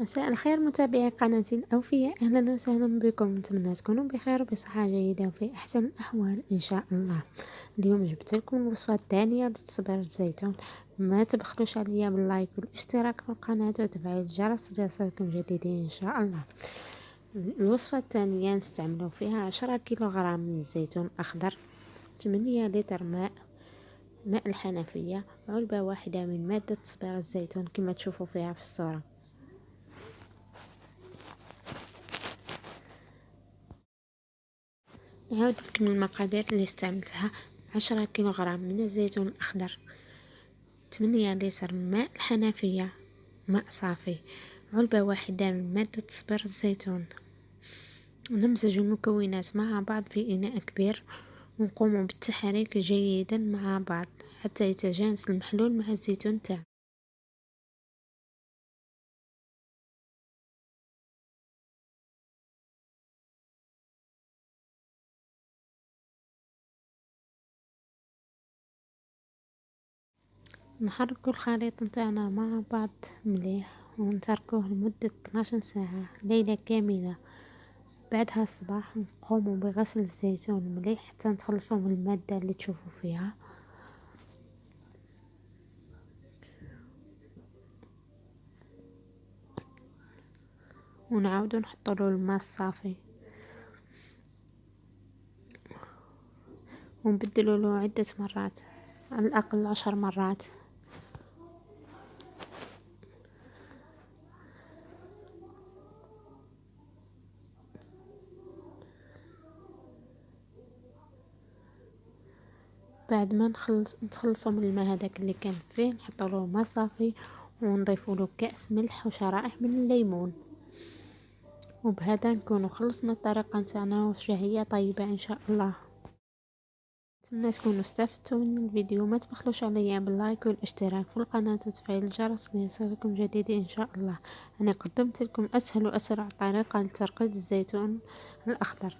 مساء الخير متابعي قناتي الأوفياء أهلا وسهلا بكم. نتمنى تكونوا بخير وبصحة جيدة وفي أحسن الأحوال إن شاء الله. اليوم جبت لكم الوصفة الثانية لتصبير الزيتون. ما تبخلوش عليا باللايك والاشتراك في القناة وتفعيل الجرس ليصلكم جديدين إن شاء الله. الوصفة الثانية نستعملوا فيها عشرة كيلوغرام من الزيتون الأخضر ثمانية لتر ماء ماء الحنفية علبة واحدة من مادة تصبير الزيتون كما تشوفوا فيها في الصورة. نعاود لكم المقادير اللي استعملتها. عشرة كيلوغرام من الزيتون الأخضر. ثمانية لتر ماء الحنفية. ماء صافي. علبة واحدة من مادة صبر الزيتون. نمزج المكونات مع بعض في إناء كبير. ونقوم بالتحريك جيدا مع بعض حتى يتجانس المحلول مع الزيتون تاعنا نحركو الخليط نتاعنا مع بعض مليح ونتركوه لمدة 12 ساعة ليلة كاملة. بعدها الصباح نقوموا بغسل الزيتون مليح حتى نتخلصوا من المادة اللي تشوفوا فيها. ونعاودو نحطوا له الماء الصافي. ونبدلوا له عدة مرات على الأقل عشر مرات. بعد ما نخلص نتخلصوا من الماء هذاك اللي كان فيه نحطوا له ماء صافي ونضيفوا له كأس ملح وشرائح من الليمون. وبهذا نكونوا خلصنا الطريقة نتاعنا وشهية طيبة إن شاء الله. نتمنى تكونوا استفدتوا من الفيديو. ما تبخلوش عليا باللايك والاشتراك في القناة وتفعيل الجرس ليصلكم جديد إن شاء الله. أنا قدمت لكم أسهل وأسرع طريقة لترقيد الزيتون الأخضر.